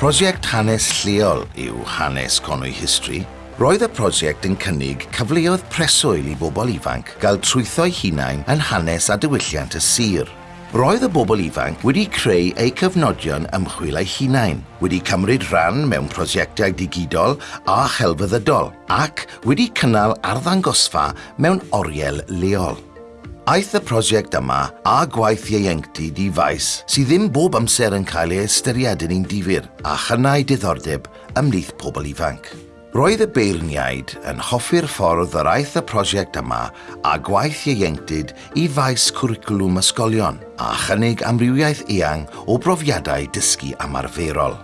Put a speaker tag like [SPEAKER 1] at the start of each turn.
[SPEAKER 1] Prosiect hanes lleol yw hanes Conwy History. Roedd y prosiect yn cynnig cyfleoedd preswyl i bobl ifanc gael trwytho'i hunain yn hanes a diwylliant y sir. Roedd y bobl ifanc wedi creu eu cyfnodion ymchwil eu hunain, wedi cymryd rhan mewn prosiectau digidol a chelfyddydol ac wedi cynnal arddangosfa mewn oriel leol. Aeth y prosiect yma a gwaith ieuenctid i faes sydd ddim bob amser yn cael ei ystyried yn un difyr a chynnau diddordeb ymlith pobl ifanc. Roedd y beirniaid yn hoffi'r ffordd yr aeth y prosiect yma a gwaith ieuenctid i faes cwricwlwm ysgolion a chynnig amrywiaeth eang o brofiadau dysgu ymarferol.